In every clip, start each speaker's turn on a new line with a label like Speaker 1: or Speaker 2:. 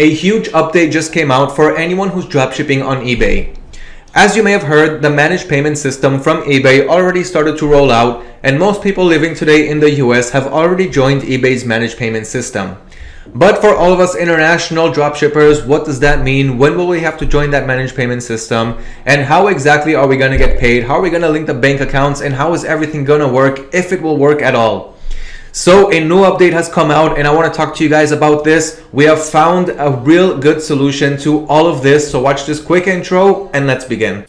Speaker 1: A huge update just came out for anyone who's dropshipping on eBay. As you may have heard, the managed payment system from eBay already started to roll out and most people living today in the US have already joined eBay's managed payment system. But for all of us international dropshippers, what does that mean? When will we have to join that managed payment system? And how exactly are we going to get paid? How are we going to link the bank accounts? And how is everything going to work if it will work at all? So a new update has come out and I want to talk to you guys about this. We have found a real good solution to all of this. So watch this quick intro and let's begin.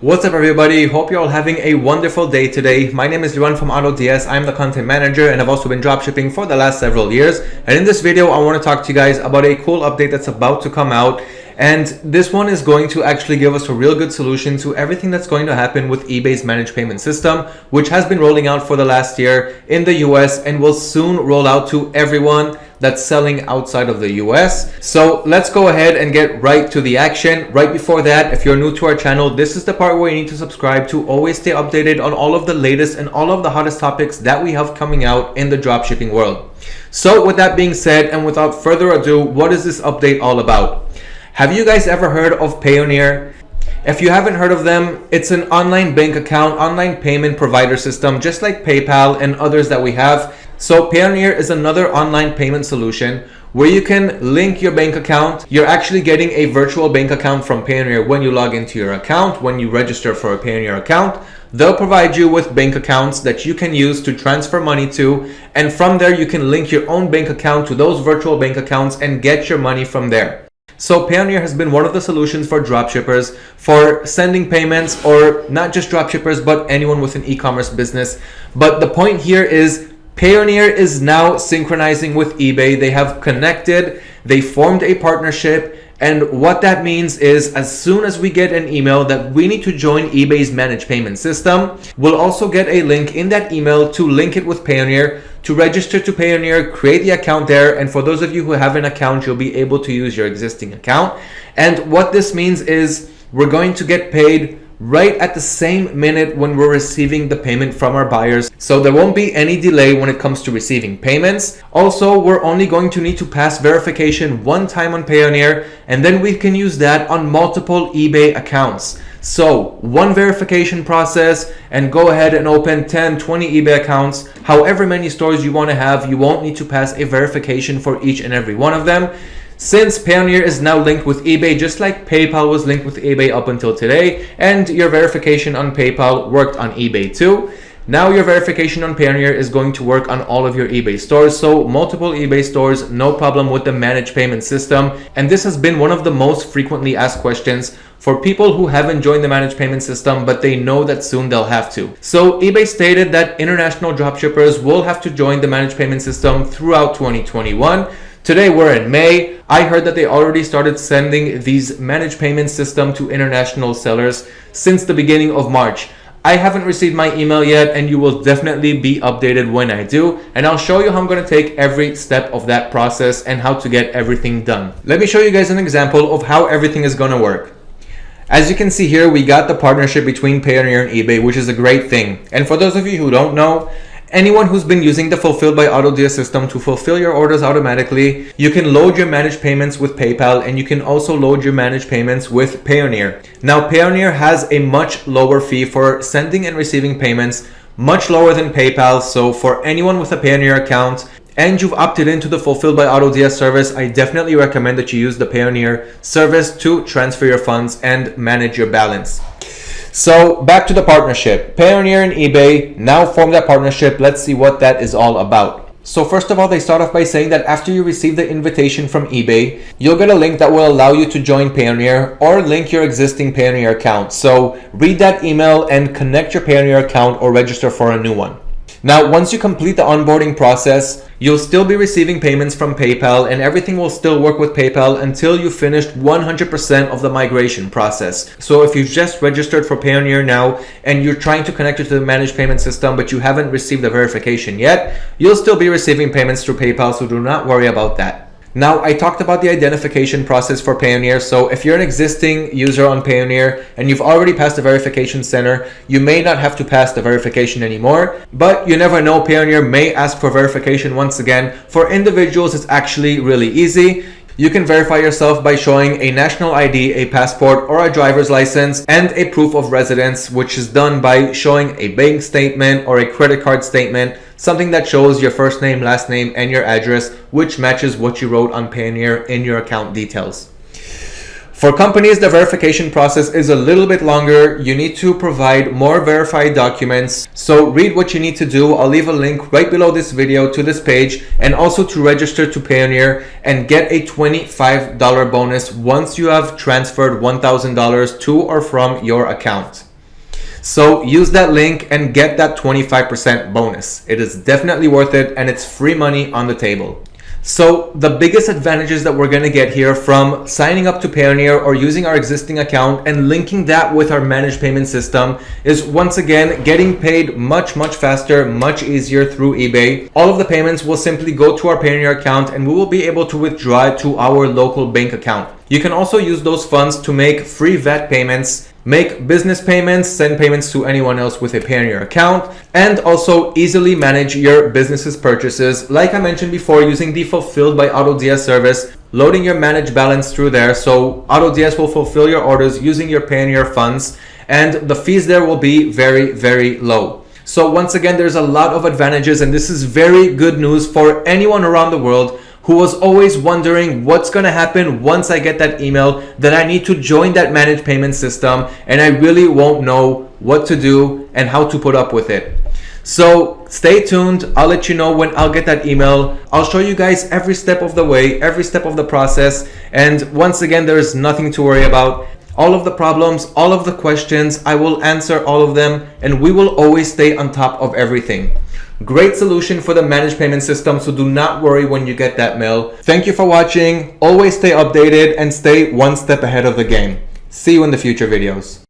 Speaker 1: What's up everybody? Hope you're all having a wonderful day today. My name is Liran from AutoDS. I'm the content manager and I've also been dropshipping for the last several years. And in this video, I want to talk to you guys about a cool update that's about to come out and this one is going to actually give us a real good solution to everything that's going to happen with eBay's managed payment system, which has been rolling out for the last year in the US and will soon roll out to everyone that's selling outside of the US. So let's go ahead and get right to the action. Right before that, if you're new to our channel, this is the part where you need to subscribe to always stay updated on all of the latest and all of the hottest topics that we have coming out in the dropshipping world. So with that being said, and without further ado, what is this update all about? Have you guys ever heard of Payoneer? If you haven't heard of them, it's an online bank account, online payment provider system, just like PayPal and others that we have. So Payoneer is another online payment solution where you can link your bank account. You're actually getting a virtual bank account from Payoneer when you log into your account, when you register for a Payoneer account. They'll provide you with bank accounts that you can use to transfer money to. And from there, you can link your own bank account to those virtual bank accounts and get your money from there. So Payoneer has been one of the solutions for dropshippers for sending payments or not just dropshippers, but anyone with an e-commerce business. But the point here is Payoneer is now synchronizing with eBay. They have connected, they formed a partnership, and what that means is as soon as we get an email that we need to join eBay's managed payment system, we'll also get a link in that email to link it with Payoneer, to register to Payoneer, create the account there. And for those of you who have an account, you'll be able to use your existing account. And what this means is we're going to get paid right at the same minute when we're receiving the payment from our buyers. So there won't be any delay when it comes to receiving payments. Also, we're only going to need to pass verification one time on Payoneer, and then we can use that on multiple eBay accounts. So one verification process and go ahead and open 10, 20 eBay accounts, however many stores you want to have. You won't need to pass a verification for each and every one of them. Since Payoneer is now linked with eBay, just like PayPal was linked with eBay up until today, and your verification on PayPal worked on eBay too, now your verification on Payoneer is going to work on all of your eBay stores. So multiple eBay stores, no problem with the managed payment system. And this has been one of the most frequently asked questions for people who haven't joined the managed payment system, but they know that soon they'll have to. So eBay stated that international dropshippers will have to join the managed payment system throughout 2021. Today we're in May. I heard that they already started sending these managed payment system to international sellers since the beginning of March. I haven't received my email yet and you will definitely be updated when I do and I'll show you how I'm going to take every step of that process and how to get everything done. Let me show you guys an example of how everything is going to work. As you can see here, we got the partnership between Payoneer and eBay, which is a great thing. And for those of you who don't know, Anyone who's been using the Fulfilled by AutoDS system to fulfill your orders automatically, you can load your managed payments with PayPal and you can also load your managed payments with Payoneer. Now Payoneer has a much lower fee for sending and receiving payments, much lower than PayPal. So for anyone with a Payoneer account, and you've opted into the Fulfilled by AutoDS service, I definitely recommend that you use the Payoneer service to transfer your funds and manage your balance. So back to the partnership. Payoneer and eBay now form that partnership. Let's see what that is all about. So first of all, they start off by saying that after you receive the invitation from eBay, you'll get a link that will allow you to join Payoneer or link your existing Payoneer account. So read that email and connect your Payoneer account or register for a new one. Now, once you complete the onboarding process, you'll still be receiving payments from PayPal and everything will still work with PayPal until you finished 100% of the migration process. So if you've just registered for Payoneer now and you're trying to connect it to the managed payment system, but you haven't received the verification yet, you'll still be receiving payments through PayPal, so do not worry about that. Now, I talked about the identification process for Payoneer. So if you're an existing user on Payoneer and you've already passed the verification center, you may not have to pass the verification anymore, but you never know, Payoneer may ask for verification once again. For individuals, it's actually really easy. You can verify yourself by showing a national ID, a passport, or a driver's license, and a proof of residence, which is done by showing a bank statement or a credit card statement, something that shows your first name, last name, and your address, which matches what you wrote on Payoneer in your account details. For companies, the verification process is a little bit longer. You need to provide more verified documents. So read what you need to do. I'll leave a link right below this video to this page and also to register to Payoneer and get a $25 bonus once you have transferred $1,000 to or from your account. So use that link and get that 25% bonus. It is definitely worth it and it's free money on the table. So the biggest advantages that we're going to get here from signing up to Payoneer or using our existing account and linking that with our managed payment system is once again getting paid much, much faster, much easier through eBay. All of the payments will simply go to our Payoneer account and we will be able to withdraw it to our local bank account. You can also use those funds to make free VAT payments make business payments, send payments to anyone else with a Payoneer account, and also easily manage your business's purchases. Like I mentioned before, using the Fulfilled by AutoDS service, loading your managed balance through there. So AutoDS will fulfill your orders using your Payoneer funds, and the fees there will be very, very low. So once again, there's a lot of advantages, and this is very good news for anyone around the world who was always wondering what's going to happen once I get that email that I need to join that managed payment system and I really won't know what to do and how to put up with it. So stay tuned. I'll let you know when I'll get that email. I'll show you guys every step of the way, every step of the process. And once again, there is nothing to worry about. All of the problems, all of the questions, I will answer all of them and we will always stay on top of everything. Great solution for the managed payment system, so do not worry when you get that mail. Thank you for watching. Always stay updated and stay one step ahead of the game. See you in the future videos.